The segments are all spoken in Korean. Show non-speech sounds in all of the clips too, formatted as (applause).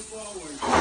forward.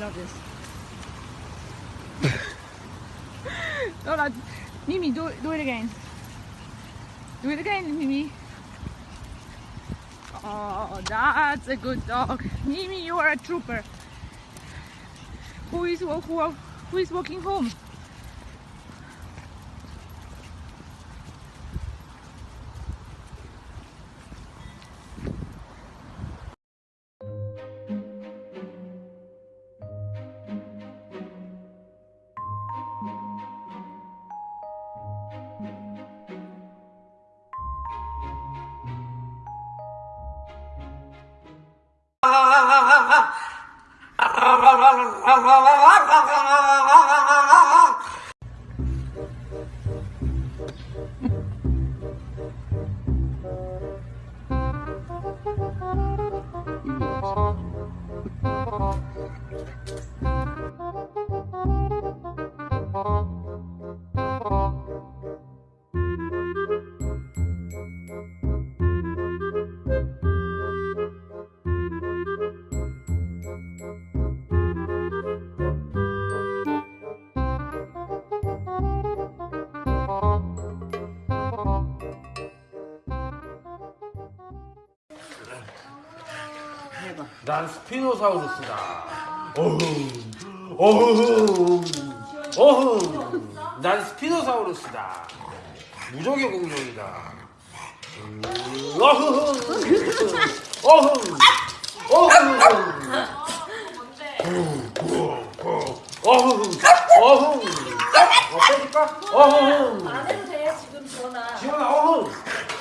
Love this. (laughs) no, no, Mimi, do, it, do it again. Do it again, Mimi. Oh, that's a good dog. Mimi, you are a trooper. Who is wa- who, who is walking home? 난 스피노사우루스다. 어흥, 어흥, 어흥. 난 스피노사우루스다. 무적의 공룡이다. 음, 어흥, 어흥, 어흥. 어흥, 어흥. 어, 빼줄까? 어흥. 안 해도 돼 지금 지원아 지원아, 어흥,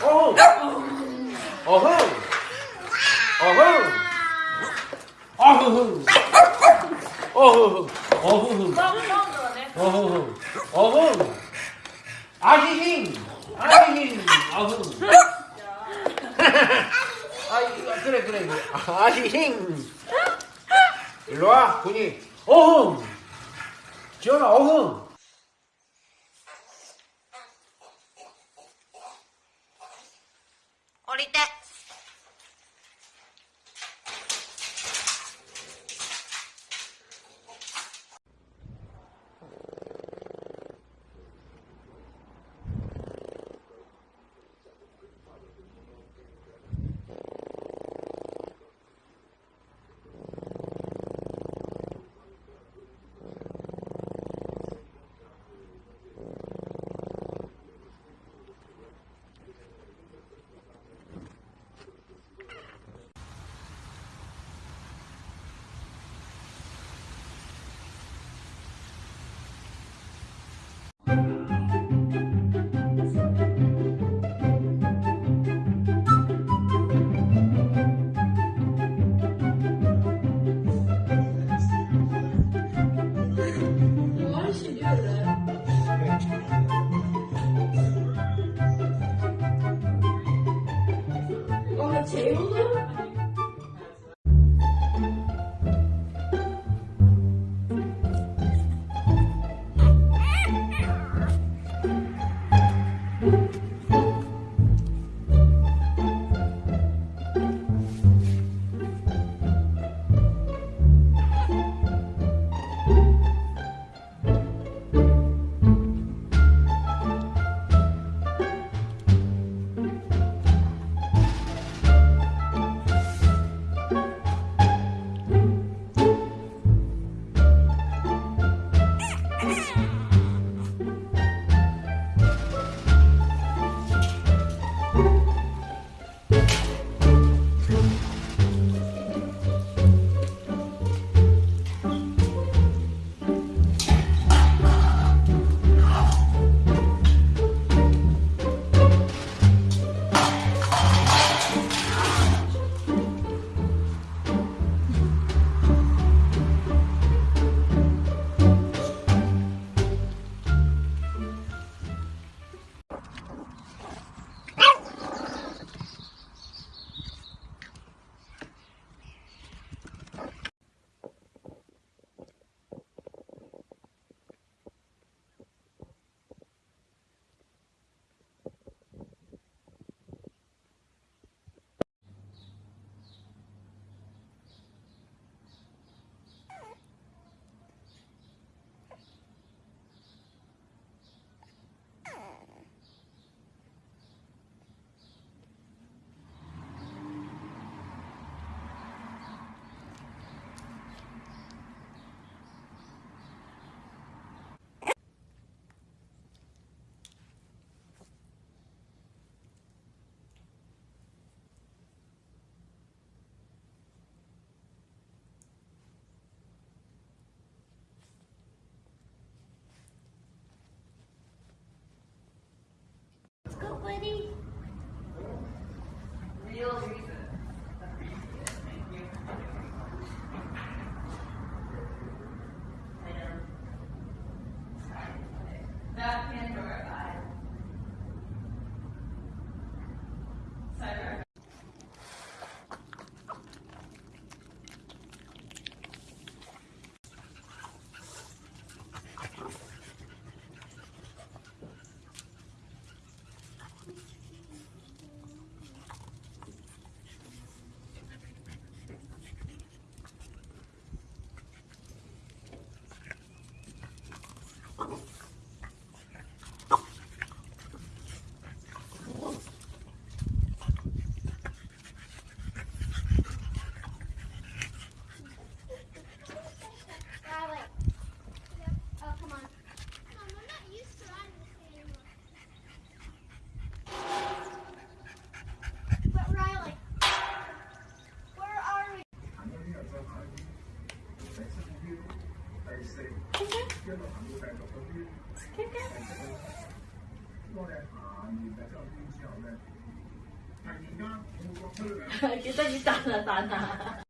어흥, 어흥, 어흥. 어허 어허 어허 어허 어허 아기긴 아기긴 어허 아 그래 그래 그래 아기긴 일로와 군이 어흥 지원아 어흥 어릴 때 Euro? Ready? (laughs) 给他你打了打他。